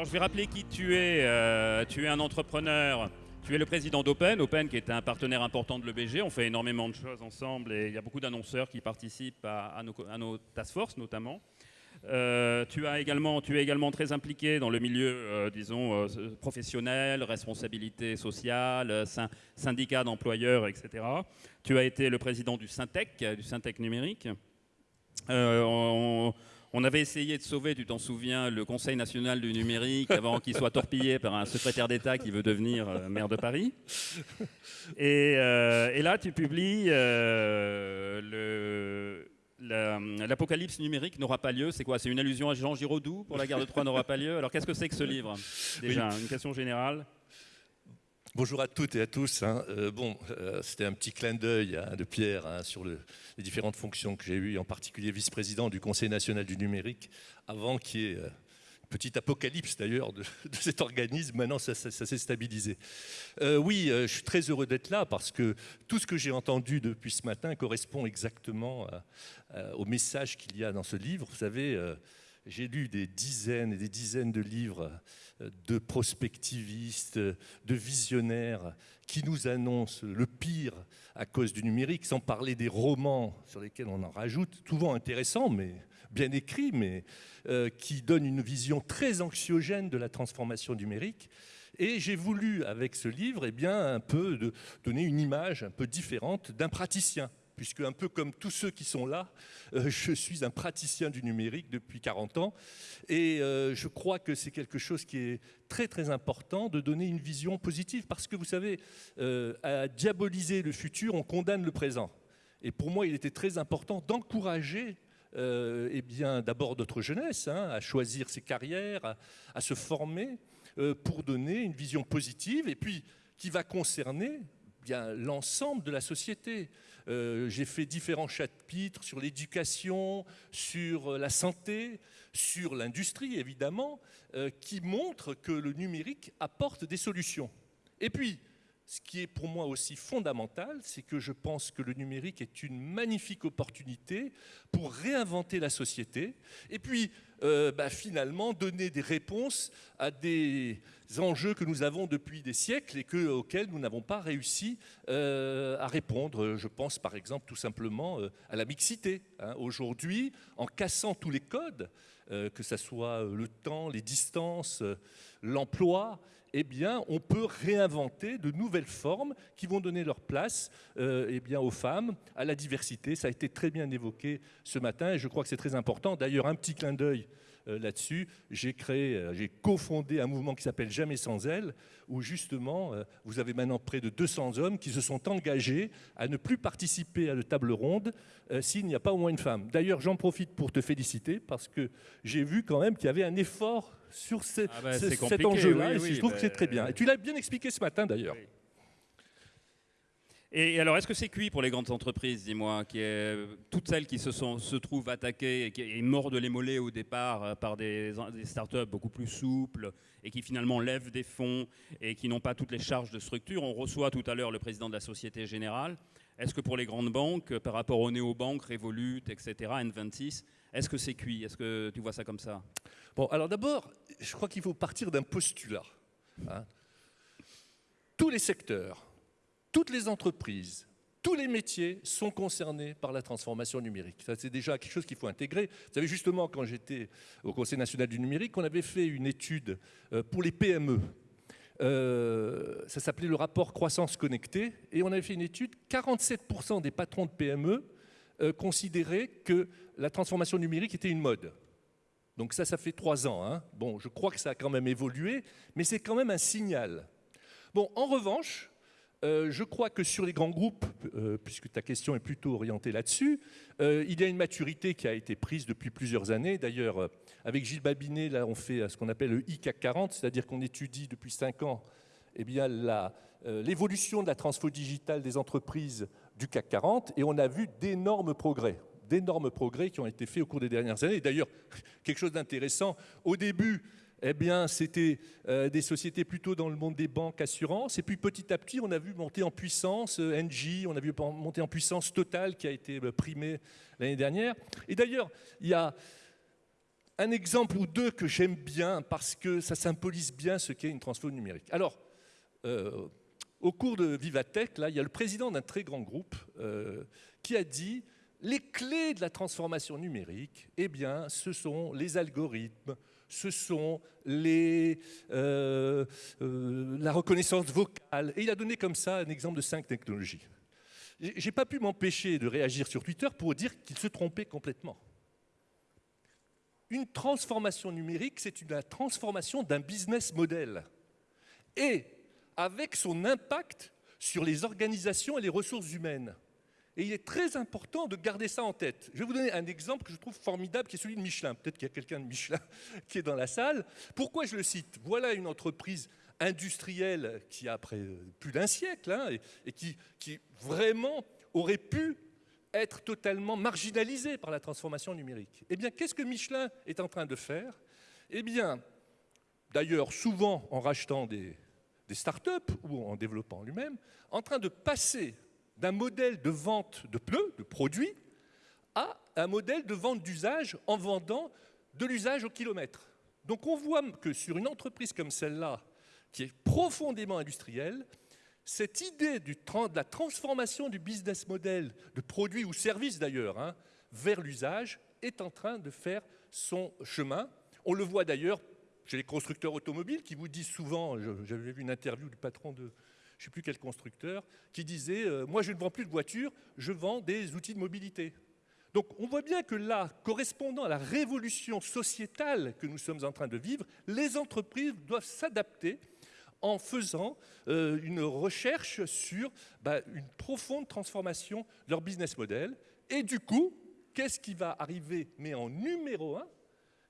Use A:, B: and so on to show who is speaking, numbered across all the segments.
A: Alors je vais rappeler qui tu es. Euh, tu es un entrepreneur. Tu es le président d'Open, Open qui est un partenaire important de l'EBG. On fait énormément de choses ensemble et il y a beaucoup d'annonceurs qui participent à, nos, à nos task force notamment. Euh, tu, as également, tu es également très impliqué dans le milieu, euh, disons, professionnel, responsabilité sociale, syndicat d'employeurs, etc. Tu as été le président du Syntec, du Syntec numérique. On, avait essayé de sauver, tu t'en souviens, le Conseil national du numérique avant qu'il soit torpillé par un secrétaire d'État qui veut devenir maire de Paris. Et, et là, tu publies le l'apocalypse numérique n'aura pas lieu. C'est quoi? C'est une allusion à Jean Giraudoux pour la guerre de Troie n'aura pas lieu? Alors qu'est-ce que c'est que ce livre Déjà, une question générale.
B: Bonjour à toutes et à tous. Hein. Euh, bon, euh, c'était un petit clin d'œil hein, de Pierre hein, sur les différentes fonctions que j'ai eues, en particulier vice-président du Conseil national du numérique, avant qu'il y ait euh, Petit apocalypse d'ailleurs de, cet organisme. Maintenant, ça, s'est stabilisé. Oui, je suis très heureux d'être là parce que tout ce que j'ai entendu depuis ce matin correspond exactement au message qu'il y a dans ce livre. Vous savez, j'ai lu des dizaines et des dizaines de livres de prospectivistes, de visionnaires qui nous annoncent le pire à cause du numérique, sans parler des romans sur lesquels on en rajoute, souvent intéressants, mais bien écrits, mais euh, qui donnent une vision très anxiogène de la transformation numérique. Et j'ai voulu, avec ce livre, eh bien, un peu donner une image un peu différente d'un praticien puisque un peu comme tous ceux qui sont là, euh, je suis un praticien du numérique depuis 40 ans, et euh, je crois que c'est quelque chose qui est très très important de donner une vision positive, parce que vous savez, à diaboliser le futur, on condamne le présent. Et pour moi, il était très important d'encourager euh, eh bien, d'abord notre jeunesse, hein, à choisir ses carrières, à, se former euh, pour donner une vision positive et puis qui va concerner l'ensemble de la société. Euh, j'ai fait différents chapitres sur l'éducation, sur la santé, sur l'industrie évidemment, qui montrent que le numérique apporte des solutions. Et puis, ce qui est pour moi aussi fondamental, c'est que je pense que le numérique est une magnifique opportunité pour réinventer la société et puis euh, bah, finalement donner des réponses à des enjeux que nous avons depuis des siècles et que, auxquels nous n'avons pas réussi euh, à répondre. Je pense par exemple tout simplement euh, à la mixité. Hein. Aujourd'hui, en cassant tous les codes, que ce soit le temps, les distances, l'emploi, eh bien, on peut réinventer de nouvelles formes qui vont donner leur place euh, eh bien, aux femmes, à la diversité. Ça a été très bien évoqué ce matin et je crois que c'est très important. D'ailleurs, un petit clin d'œil euh, là-dessus. J'ai créé, euh, j'ai cofondé un mouvement qui s'appelle Jamais sans elle, où justement, vous avez maintenant près de 200 hommes qui se sont engagés à ne plus participer à la table ronde s'il n'y a pas au moins une femme. D'ailleurs, j'en profite pour te féliciter parce que j'ai vu quand même qu'il y avait un effort sur ah bah, cet enjeu-là. et je trouve que c'est très bien. Et tu l'as bien expliqué ce matin d'ailleurs.
A: Et alors, est-ce que c'est cuit pour les grandes entreprises, dis-moi, toutes celles qui se, trouvent attaquées et qui est mort de les au départ euh, par des, des startups beaucoup plus souples et qui finalement lèvent des fonds et qui n'ont pas toutes les charges de structure? On reçoit tout à l'heure le président de la Société Générale. Est-ce que pour les grandes banques, par rapport aux néobanques, Revolut, etc., N26, est-ce que c'est cuit? Est-ce que tu vois ça comme ça?
B: Bon, alors d'abord, je crois qu'il faut partir d'un postulat. Hein. Tous les secteurs, toutes les entreprises, tous les métiers sont concernés par la transformation numérique. Ça, c'est déjà quelque chose qu'il faut intégrer. Vous savez, justement, quand j'étais au Conseil national du numérique, on avait fait une étude euh, pour les PME. Euh, ça s'appelait le rapport croissance connectée, et on avait fait une étude, 47% des patrons de PME euh, considéraient que la transformation numérique était une mode. Donc ça, ça fait trois ans. Hein. Bon, je crois que ça a quand même évolué, mais c'est quand même un signal. Bon, en revanche, euh, je crois que sur les grands groupes, euh, puisque ta question est plutôt orientée là-dessus, euh, il y a une maturité qui a été prise depuis plusieurs années. D'ailleurs, avec Gilles Babinet, là, on fait ce qu'on appelle le ICAC 40, c'est-à-dire qu'on étudie depuis cinq ans eh l'évolution de la transfo digitale des entreprises du CAC 40, et on a vu d'énormes progrès d'énormes progrès qui ont été faits au cours des dernières années. D'ailleurs, quelque chose d'intéressant, au début, eh bien, c'était euh, des sociétés plutôt dans le monde des banques, assurances, et puis petit à petit, on a vu monter en puissance euh, NG, on a vu monter en puissance Total qui a été euh, primé l'année dernière. Et d'ailleurs, il y a un exemple ou deux que j'aime bien parce que ça symbolise bien ce qu'est une transformation numérique. Alors, au cours de Vivatech, là, il y a le président d'un très grand groupe qui a dit les clés de la transformation numérique, eh bien, ce sont les algorithmes, ce sont les, euh, la reconnaissance vocale. Et il a donné comme ça un exemple de cinq technologies. J'ai pas pu m'empêcher de réagir sur Twitter pour dire qu'il se trompait complètement. Une transformation numérique, c'est la transformation d'un business model. Et avec son impact sur les organisations et les ressources humaines. Et il est très important de garder ça en tête. Je vais vous donner un exemple que je trouve formidable, qui est celui de Michelin. Peut-être qu'il y a quelqu'un de Michelin qui est dans la salle. Pourquoi je le cite? Voilà une entreprise industrielle qui a après plus d'un siècle hein, et, qui, vraiment aurait pu être totalement marginalisée par la transformation numérique. Eh bien, qu'est-ce que Michelin est en train de faire? Eh bien, d'ailleurs, souvent en rachetant des, des start-up ou en développant lui-même, en train de passer d'un modèle de vente de pneus, de produits, à un modèle de vente d'usage en vendant de l'usage au kilomètre. Donc on voit que sur une entreprise comme celle-là, qui est profondément industrielle, cette idée de la transformation du business model, de produits ou services d'ailleurs, hein, vers l'usage, est en train de faire son chemin. On le voit d'ailleurs chez les constructeurs automobiles qui vous disent souvent, j'avais vu une interview du patron de je ne sais plus quel constructeur, qui disait euh, Moi, je ne vends plus de voitures, je vends des outils de mobilité. Donc, on voit bien que là, correspondant à la révolution sociétale que nous sommes en train de vivre, les entreprises doivent s'adapter en faisant euh, une recherche sur bah, une profonde transformation de leur business model. Et du coup, qu'est-ce qui va arriver, mais en numéro un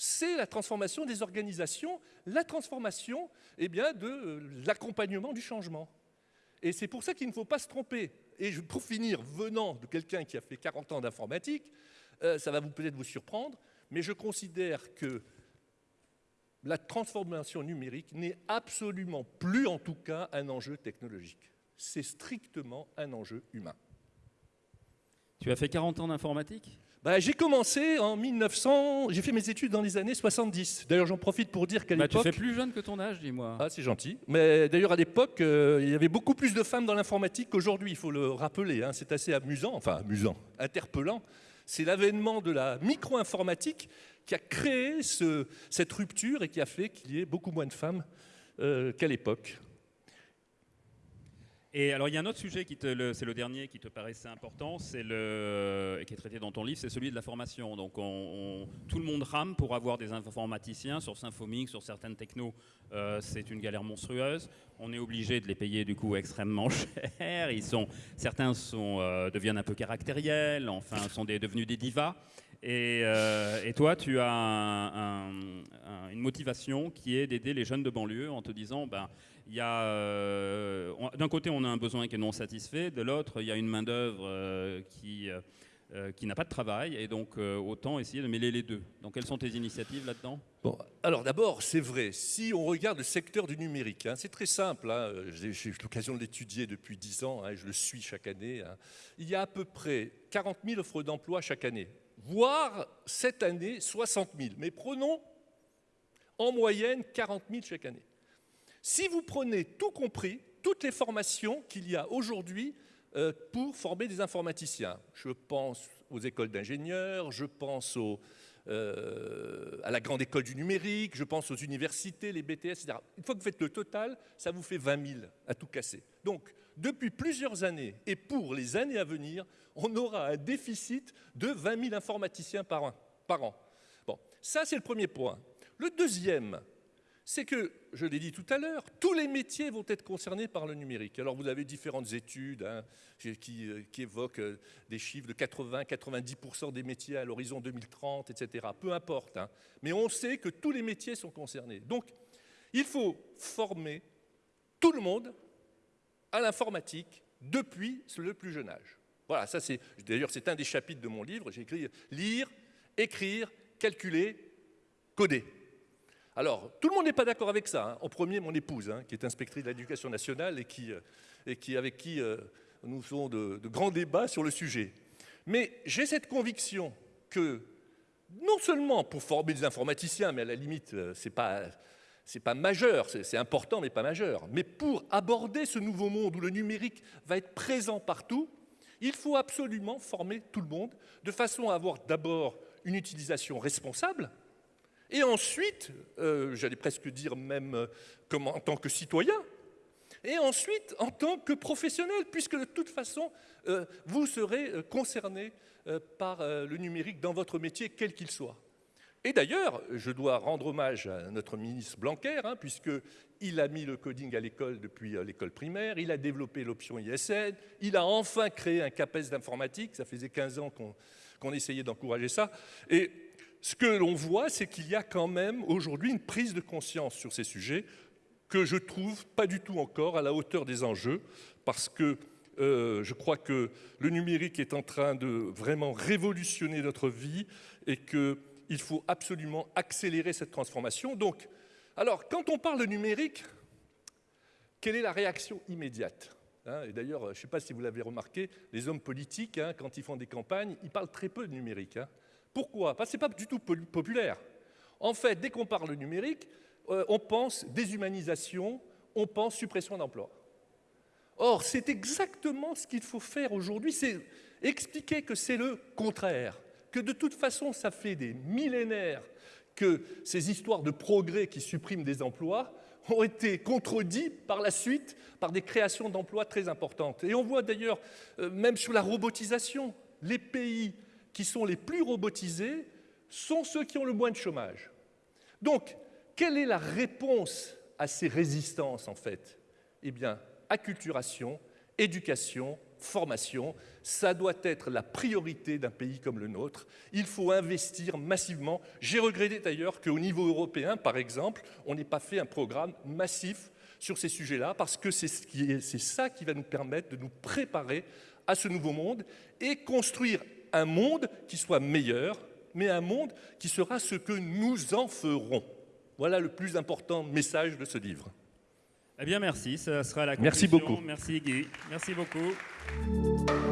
B: c'est la transformation des organisations, la transformation eh bien, de euh, l'accompagnement du changement. Et c'est pour ça qu'il ne faut pas se tromper. Et pour finir, venant de quelqu'un qui a fait 40 ans d'informatique, euh, ça va peut-être vous surprendre, mais je considère que la transformation numérique n'est absolument plus, en tout cas, un enjeu technologique. C'est strictement un enjeu humain.
A: Tu as fait 40 ans d'informatique?
B: Bah, j'ai commencé en 1900, j'ai fait mes études dans les années 70. D'ailleurs, j'en profite pour dire qu'à bah, l'époque...
A: Tu fais plus jeune que ton âge, dis-moi.
B: Ah, c'est gentil. Mais d'ailleurs, à l'époque, euh, il y avait beaucoup plus de femmes dans l'informatique qu'aujourd'hui, il faut le rappeler. Hein. C'est assez amusant, enfin amusant, interpellant. C'est l'avènement de la micro-informatique qui a créé ce, cette rupture et qui a fait qu'il y ait beaucoup moins de femmes euh, qu'à l'époque.
A: Et alors, il y a un autre sujet, c'est le dernier qui te paraissait important, c'est le, qui est traité dans ton livre, c'est celui de la formation. Donc, tout le monde rame pour avoir des informaticiens sur Symfomix, sur certaines technos. Euh, c'est une galère monstrueuse. On est obligé de les payer du coup extrêmement cher. Ils sont, certains sont, euh, deviennent un peu caractériels, enfin, sont devenus des divas. Euh, et, toi, tu as une motivation qui est d'aider les jeunes de banlieue en te disant, ben, euh, d'un côté, on a un besoin qui est non satisfait, de l'autre, il y a une main-d'œuvre euh, qui, qui n'a pas de travail, et donc autant essayer de mêler les deux. Donc, quelles sont tes initiatives là-dedans?
B: Bon, alors d'abord, c'est vrai, si on regarde le secteur du numérique, hein, c'est très simple, hein, j'ai eu l'occasion de l'étudier depuis 10 ans, hein, je le suis chaque année, il y a à peu près 40 000 offres d'emploi chaque année voire cette année 60 000. Mais prenons en moyenne 40 000 chaque année. Si vous prenez tout compris, toutes les formations qu'il y a aujourd'hui euh, pour former des informaticiens, je pense aux écoles d'ingénieurs, je pense euh, à la grande école du numérique, je pense aux universités, les BTS, etc. Une fois que vous faites le total, ça vous fait 20 000 à tout casser. Donc, depuis plusieurs années et pour les années à venir, on aura un déficit de 20 000 informaticiens par an. Par an. Bon, ça c'est le premier point. Le deuxième, c'est que, je l'ai dit tout à l'heure, tous les métiers vont être concernés par le numérique. Alors vous avez différentes études hein, qui, euh, qui, évoquent euh, des chiffres de 80-90% des métiers à l'horizon 2030, etc. Peu importe. Hein. Mais on sait que tous les métiers sont concernés. Donc il faut former tout le monde à l'informatique depuis le plus jeune âge. Voilà, ça c'est, d'ailleurs c'est un des chapitres de mon livre, j'ai écrit lire, écrire, calculer, coder. Alors, tout le monde n'est pas d'accord avec ça. Hein. En premier, mon épouse, hein, qui est inspectrice de l'éducation nationale et, qui, euh, et qui, avec qui euh, nous faisons de, grands débats sur le sujet. Mais j'ai cette conviction que non seulement pour former des informaticiens, mais à la limite, euh, ce n'est pas, pas majeur, c'est important, mais pas majeur, mais pour aborder ce nouveau monde où le numérique va être présent partout, il faut absolument former tout le monde de façon à avoir d'abord une utilisation responsable, et ensuite, euh, j'allais presque dire même euh, en tant que citoyen, et ensuite en tant que professionnel, puisque de toute façon, euh, vous serez concerné par le numérique dans votre métier, quel qu'il soit. Et d'ailleurs, je dois rendre hommage à notre ministre Blanquer, hein, puisqu'il a mis le coding à l'école depuis l'école primaire, il a développé l'option ISN, il a enfin créé un CAPES d'informatique, ça faisait 15 ans qu'on essayait d'encourager ça, ce que l'on voit, c'est qu'il y a quand même aujourd'hui une prise de conscience sur ces sujets que je trouve pas du tout encore à la hauteur des enjeux, parce que euh, je crois que le numérique est en train de vraiment révolutionner notre vie et qu'il faut absolument accélérer cette transformation. Donc, alors, quand on parle de numérique, quelle est la réaction immédiate hein? Et d'ailleurs, je ne sais pas si vous l'avez remarqué, les hommes politiques, hein, quand ils font des campagnes, ils parlent très peu de numérique. Hein. Pourquoi? Parce que ce n'est pas du tout populaire. En fait, dès qu'on parle numérique, euh, on pense déshumanisation, on pense suppression d'emplois. Or, c'est exactement ce qu'il faut faire aujourd'hui, c'est expliquer que c'est le contraire, que de toute façon, ça fait des millénaires que ces histoires de progrès qui suppriment des emplois ont été contredites par la suite par des créations d'emplois très importantes. Et on voit d'ailleurs, euh, même sur la robotisation, les pays qui sont les plus robotisés sont ceux qui ont le moins de chômage. Donc, quelle est la réponse à ces résistances, en fait? Eh bien, acculturation, éducation, formation, ça doit être la priorité d'un pays comme le nôtre. Il faut investir massivement. J'ai regretté d'ailleurs qu'au niveau européen, par exemple, on n'ait pas fait un programme massif sur ces sujets-là, parce que c'est ça qui va nous permettre de nous préparer à ce nouveau monde et construire un monde qui soit meilleur, mais un monde qui sera ce que nous en ferons. Voilà le plus important message de ce livre.
A: Eh bien, merci. Ça sera la
B: conclusion. Merci beaucoup.
A: Merci Guy. Merci beaucoup.